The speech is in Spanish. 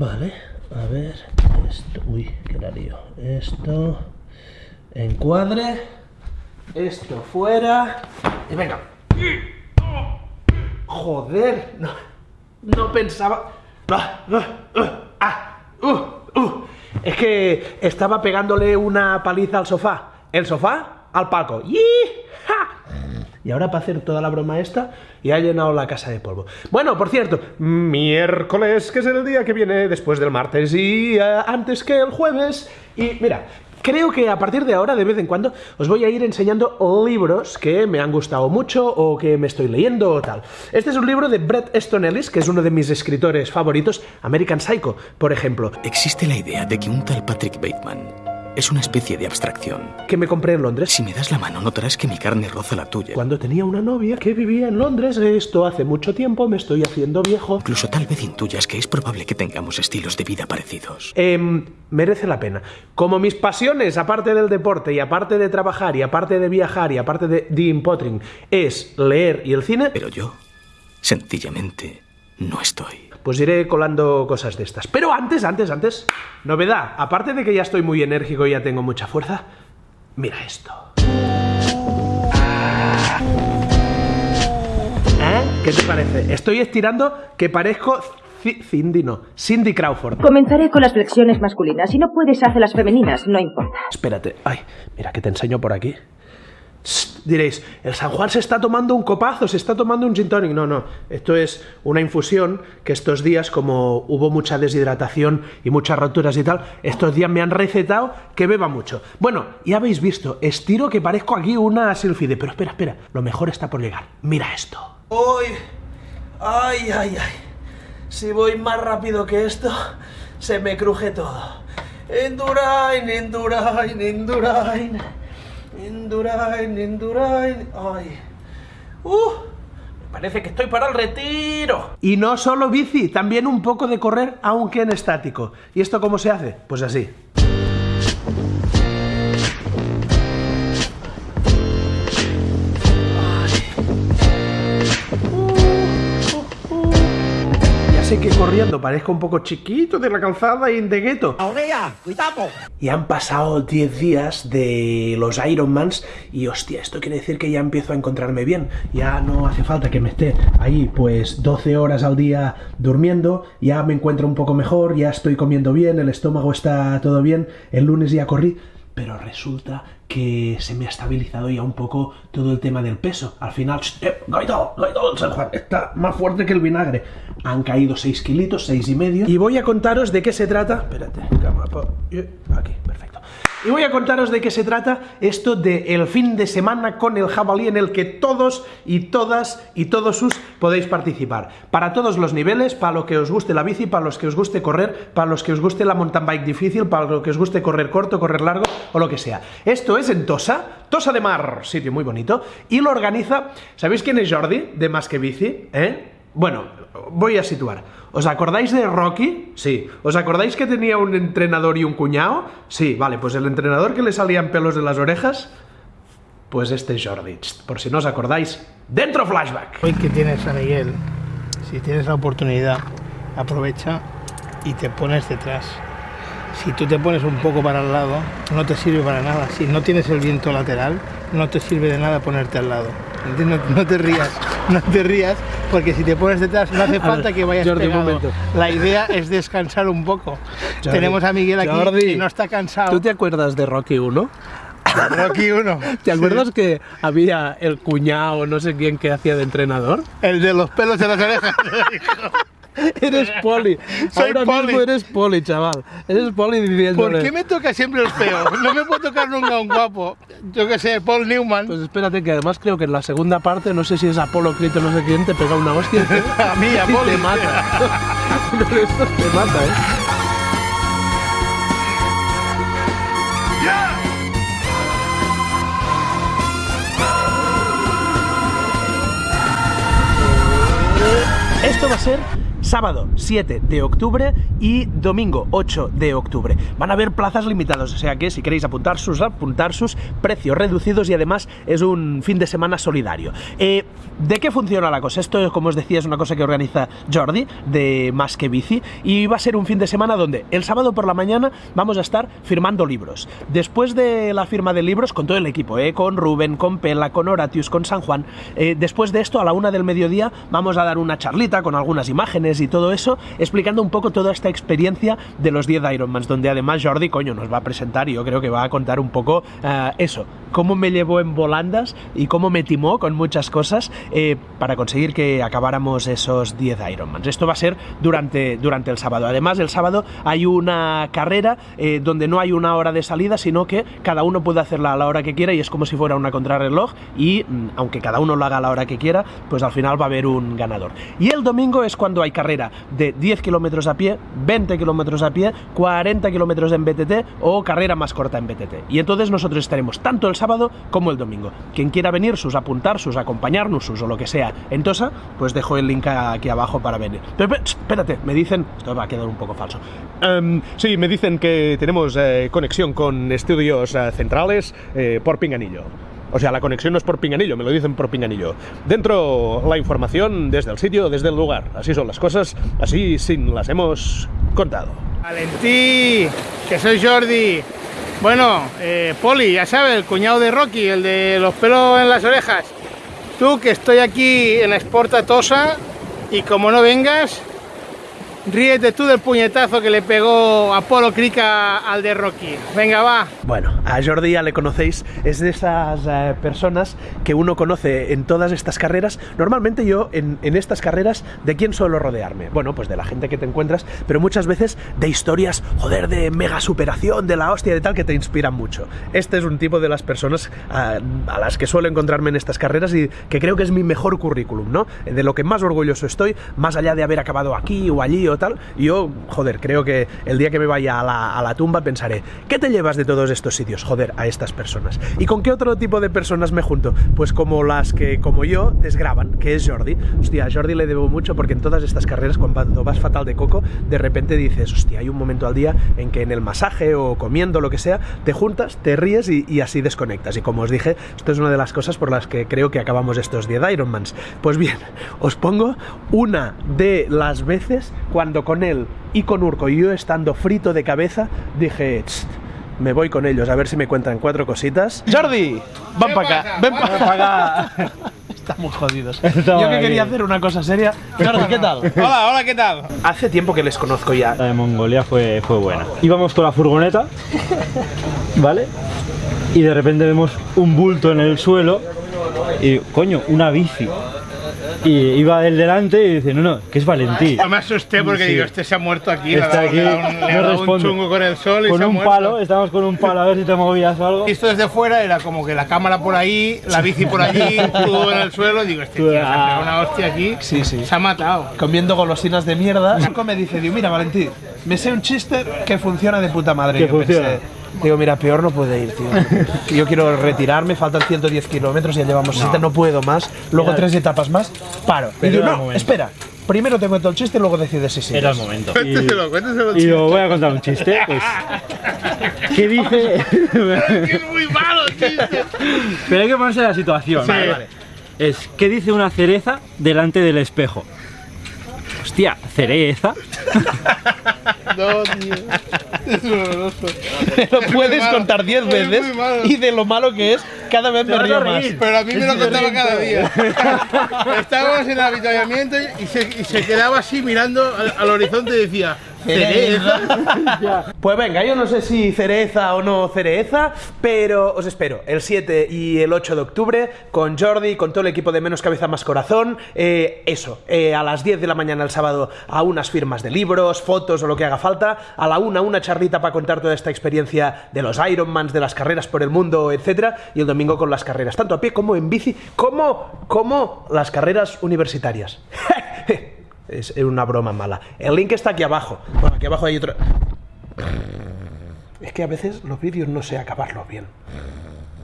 Vale, a ver, esto, uy, qué la lío. Esto, encuadre, esto fuera, y venga. Joder, no, no pensaba... Ah, uh, uh. Es que estaba pegándole una paliza al sofá. El sofá al palco. ¡Y! Y ahora para hacer toda la broma esta, y ha llenado la casa de polvo. Bueno, por cierto, miércoles, que es el día que viene después del martes y eh, antes que el jueves. Y mira, Creo que a partir de ahora, de vez en cuando, os voy a ir enseñando libros que me han gustado mucho o que me estoy leyendo o tal. Este es un libro de Bret Easton Ellis, que es uno de mis escritores favoritos, American Psycho, por ejemplo. Existe la idea de que un tal Patrick Bateman es una especie de abstracción. Que me compré en Londres. Si me das la mano, notarás que mi carne roza la tuya. Cuando tenía una novia que vivía en Londres, esto hace mucho tiempo, me estoy haciendo viejo. Incluso tal vez intuyas que es probable que tengamos estilos de vida parecidos. Eh, merece la pena. Como mis pasiones, aparte del deporte, y aparte de trabajar, y aparte de viajar, y aparte de Dean Pottering, es leer y el cine. Pero yo, sencillamente, no estoy pues iré colando cosas de estas. Pero antes, antes, antes, novedad. Aparte de que ya estoy muy enérgico y ya tengo mucha fuerza, mira esto. ¿Eh? ¿Qué te parece? Estoy estirando que parezco Cindy no, Cindy Crawford. Comenzaré con las flexiones masculinas. Si no puedes, hace las femeninas, no importa. Espérate, ay, mira que te enseño por aquí diréis, el San Juan se está tomando un copazo, se está tomando un gin tonic. No, no, esto es una infusión que estos días, como hubo mucha deshidratación y muchas roturas y tal, estos días me han recetado que beba mucho. Bueno, ya habéis visto, estiro que parezco aquí una silfide, pero espera, espera, lo mejor está por llegar. Mira esto. ¡Uy! ¡Ay, ay, ay! Si voy más rápido que esto, se me cruje todo. Endurain, Endurain, Endurain. Indurain, Indurain. Ay. ¡Uh! Me parece que estoy para el retiro. Y no solo bici, también un poco de correr, aunque en estático. ¿Y esto cómo se hace? Pues así. Sé que corriendo parezco un poco chiquito de la calzada y de gueto. Y han pasado 10 días de los Ironmans y hostia, esto quiere decir que ya empiezo a encontrarme bien. Ya no hace falta que me esté ahí pues 12 horas al día durmiendo, ya me encuentro un poco mejor, ya estoy comiendo bien, el estómago está todo bien, el lunes ya corrí pero resulta que se me ha estabilizado ya un poco todo el tema del peso. Al final, eh, San Juan, está más fuerte que el vinagre. Han caído 6 kilitos, 6 y medio. Y voy a contaros de qué se trata. Espérate, aquí, perfecto. Y voy a contaros de qué se trata esto de el fin de semana con el jabalí en el que todos y todas y todos sus podéis participar. Para todos los niveles, para lo que os guste la bici, para los que os guste correr, para los que os guste la mountain bike difícil, para lo que os guste correr corto, correr largo o lo que sea. Esto es en Tosa, Tosa de Mar, sitio muy bonito, y lo organiza, ¿sabéis quién es Jordi de Más que Bici? ¿Eh? Bueno, voy a situar. ¿Os acordáis de Rocky? Sí. ¿Os acordáis que tenía un entrenador y un cuñado? Sí, vale, pues el entrenador que le salían pelos de las orejas, pues este es Jordi. Por si no os acordáis, ¡dentro flashback! Hoy que tienes a Miguel, si tienes la oportunidad, aprovecha y te pones detrás. Si tú te pones un poco para el lado, no te sirve para nada. Si no tienes el viento lateral, no te sirve de nada ponerte al lado. No, te rías, no te rías, porque si te pones detrás no hace falta que vayas Jordi, pegado. La idea es descansar un poco. Tenemos a Miguel aquí Jordi, no está cansado. ¿Tú te acuerdas de Rocky 1? Rocky 1. ¿Te acuerdas que había el cuñado, no sé quién, que hacía de entrenador? El de los pelos de las orejas. Eres poli. Soy Ahora poli. mismo eres poli, chaval. Eres poli diciendo. ¿Por qué me toca siempre el feo? No me puedo tocar nunca un guapo. Yo que sé, Paul Newman. Pues espérate, que además creo que en la segunda parte, no sé si es Apolo Crito no sé quién, te pega una hostia. a mí, a te mata. esto te mata, ¿eh? Esto va a ser sábado 7 de octubre y domingo 8 de octubre. Van a haber plazas limitadas, o sea que si queréis apuntar sus, apuntar sus precios reducidos y además es un fin de semana solidario. Eh, ¿De qué funciona la cosa? Esto, como os decía, es una cosa que organiza Jordi de Más que Bici y va a ser un fin de semana donde el sábado por la mañana vamos a estar firmando libros. Después de la firma de libros, con todo el equipo, ¿eh? con Rubén, con Pela, con Horatius, con San Juan, eh, después de esto, a la una del mediodía, vamos a dar una charlita con algunas imágenes y todo eso, explicando un poco toda esta experiencia de los 10 Ironmans, donde además Jordi, coño, nos va a presentar y yo creo que va a contar un poco eh, eso, cómo me llevó en volandas y cómo me timó con muchas cosas eh, para conseguir que acabáramos esos 10 Ironmans. Esto va a ser durante, durante el sábado. Además, el sábado hay una carrera eh, donde no hay una hora de salida, sino que cada uno puede hacerla a la hora que quiera y es como si fuera una contrarreloj y mm, aunque cada uno lo haga a la hora que quiera, pues al final va a haber un ganador. Y el domingo es cuando hay carrera de 10 kilómetros a pie, 20 kilómetros a pie, 40 kilómetros en BTT o carrera más corta en BTT. Y entonces nosotros estaremos tanto el sábado como el domingo. Quien quiera venir, sus apuntar, sus acompañarnos, sus o lo que sea en Tosa, pues dejo el link aquí abajo para venir. Pero, espérate, me dicen, esto va a quedar un poco falso. Um, sí, me dicen que tenemos eh, conexión con estudios eh, centrales eh, por Pinganillo. O sea, la conexión no es por pinganillo, me lo dicen por pinganillo. Dentro la información desde el sitio, desde el lugar. Así son las cosas, así sin las hemos contado. Valentí, que soy Jordi. Bueno, eh, Poli, ya sabes, el cuñado de Rocky, el de los pelos en las orejas. Tú que estoy aquí en Exporta Tosa y como no vengas, Ríete tú del puñetazo que le pegó Apolo Crica al de Rocky. Venga, va. Bueno, a Jordi ya le conocéis, es de esas eh, personas que uno conoce en todas estas carreras. Normalmente yo en, estas carreras, ¿de quién suelo rodearme? Bueno, pues de la gente que te encuentras, pero muchas veces de historias, joder, de mega superación, de la hostia, de tal, que te inspiran mucho. Este es un tipo de las personas a, a las que suelo encontrarme en estas carreras y que creo que es mi mejor currículum, ¿no? De lo que más orgulloso estoy, más allá de haber acabado aquí o allí o tal, yo, joder, creo que el día que me vaya a la, tumba pensaré, ¿qué te llevas de todos estos sitios? Joder, a estas personas. ¿Y con qué otro tipo de personas me junto? Pues como las que, como yo, desgraban, que es Jordi. Hostia, a Jordi le debo mucho porque en todas estas carreras, cuando vas fatal de coco, de repente dices, hostia, hay un momento al día en que en el masaje o comiendo, lo que sea, te juntas, te ríes y, y así desconectas. Y como os dije, esto es una de las cosas por las que creo que acabamos estos 10 Ironmans. Pues bien, os pongo una de las veces cuando con él y con Urco y yo estando frito de cabeza, dije, me voy con ellos a ver si me cuentan cuatro cositas. Jordi, ven para acá, ven para acá. Estamos jodidos. Estaba yo que aquí. quería hacer una cosa seria. Jordi, ¿qué tal? Hola, hola, ¿qué tal? Hace tiempo que les conozco ya. La de Mongolia fue, fue buena. Íbamos con la furgoneta, ¿vale? Y de repente vemos un bulto en el suelo y, coño, una bici. Y iba él delante y dice, no, no, que es Valentí. Yo me asusté porque Sí. digo, este se ha muerto aquí, Está le aquí, un, le ha no dado un responde. chungo con el sol y Con se ha un palo, estábamos con un palo a ver si te movías o algo. Visto desde fuera era como que la cámara por ahí, la bici por allí, todo en el suelo. Digo, este tío se ha pegado una hostia aquí, Sí, sí. se ha matado. Comiendo golosinas de mierda. Urco me dice, digo, mira, Valentín, me sé un chiste que funciona de puta madre. Que Yo pensé, funciona. Digo, mira, peor no puede ir, tío. Yo quiero retirarme, faltan 110 kilómetros, ya llevamos 60, no puedo más. Luego tres etapas más, paro. Y Pero digo, el no, momento. espera. Primero te cuento el chiste y luego decides si sí. Era el momento. Y, Cuénteselo, cuénteselo. y os voy a contar un chiste. Pues, ¿Qué dice? Es muy malo, chiste. Pero hay que ponerse en la situación. Vale, vale. Es, ¿qué dice una cereza delante del espejo? Hostia, cereza. No, tío. Es horroroso. Lo puedes malo. contar 10 Es veces y de lo malo que es, cada vez me río más. Pero a mí me lo contaba cada día. Estábamos en el avituallamiento y se, y se quedaba así mirando al, al horizonte y decía, ¿cereza? Pues venga, yo no sé si cereza o no cereza, pero os espero el 7 y el 8 de octubre con Jordi, con todo el equipo de Menos Cabeza Más Corazón. eh, eso, eh, a las 10 de la mañana el sábado a unas firmas de libros, fotos o lo que haga falta. A la una, una charlita para contar toda esta experiencia de los Ironmans, de las carreras por el mundo, etcétera. Y el domingo con las carreras, tanto a pie como en bici, como, como las carreras universitarias. es una broma mala. El link está aquí abajo. Bueno, aquí abajo hay otro. Es que a veces los vídeos no sé acabarlos bien.